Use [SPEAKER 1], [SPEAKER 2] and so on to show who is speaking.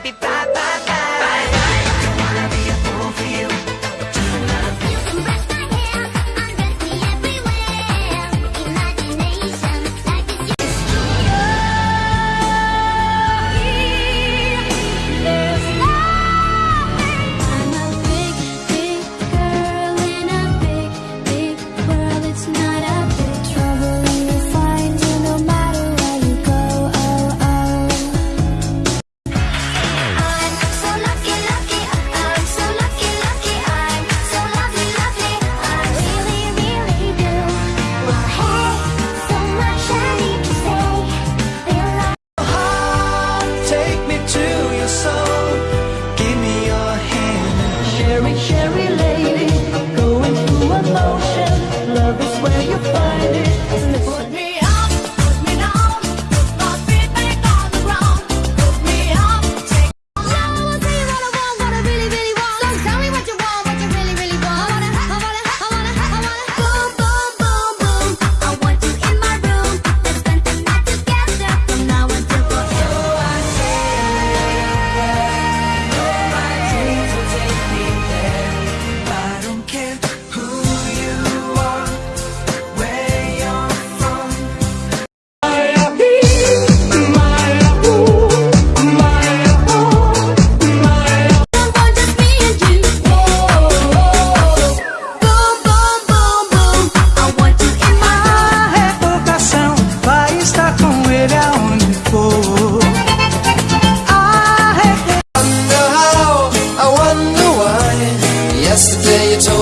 [SPEAKER 1] baby, bye bye.